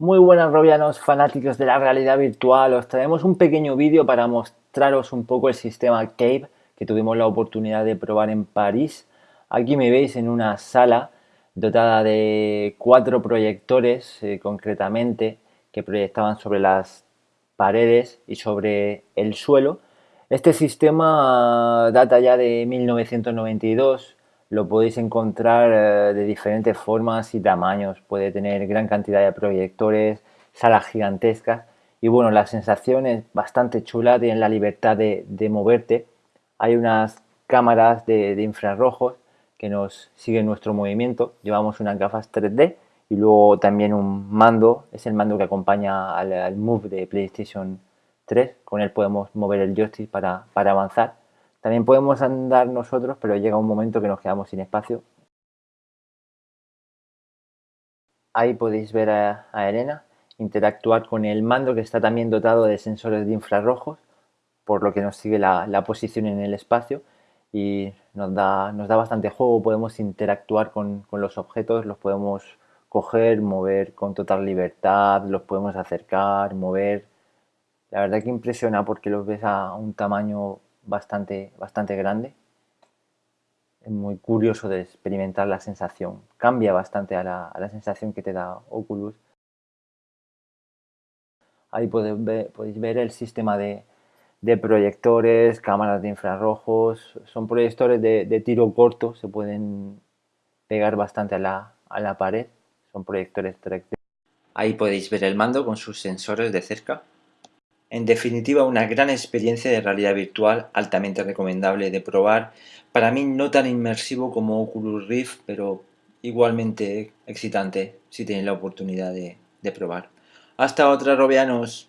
Muy buenas robianos fanáticos de la realidad virtual, os traemos un pequeño vídeo para mostraros un poco el sistema Cave que tuvimos la oportunidad de probar en París. Aquí me veis en una sala dotada de cuatro proyectores eh, concretamente que proyectaban sobre las paredes y sobre el suelo. Este sistema data ya de 1992, lo podéis encontrar eh, de diferentes formas y tamaños. Puede tener gran cantidad de proyectores, salas gigantescas. Y bueno, la sensación es bastante chula, tienes la libertad de, moverte. Hay unas cámaras de, infrarrojos que nos siguen nuestro movimiento. Llevamos unas gafas 3D y luego también un mando, es el mando que acompaña al, Move de PlayStation 3. Con él podemos mover el joystick para avanzar. También podemos andar nosotros, pero llega un momento que nos quedamos sin espacio. Ahí podéis ver a, Elena interactuar con el mando que está también dotado de sensores de infrarrojos, por lo que nos sigue la, posición en el espacio y nos da, nos da bastante juego, podemos interactuar con, con, los objetos, los podemos coger, mover con total libertad, los podemos acercar, mover. La verdad que impresiona porque los ves a un tamaño bastante, bastante grande. Es muy curioso de experimentar la sensación. Cambia bastante a la, sensación que te da Oculus. Ahí podéis ver, podéis ver el sistema de, proyectores, cámaras de infrarrojos. Son proyectores de, tiro corto, se pueden pegar bastante a la, a la pared. Son proyectores 3 Ahí podéis ver el mando con sus sensores de cerca. En definitiva, una gran experiencia de realidad virtual altamente recomendable de probar. Para mí no tan inmersivo como Oculus Rift, pero igualmente excitante si tenéis la oportunidad de, probar. Hasta otra, Robianos.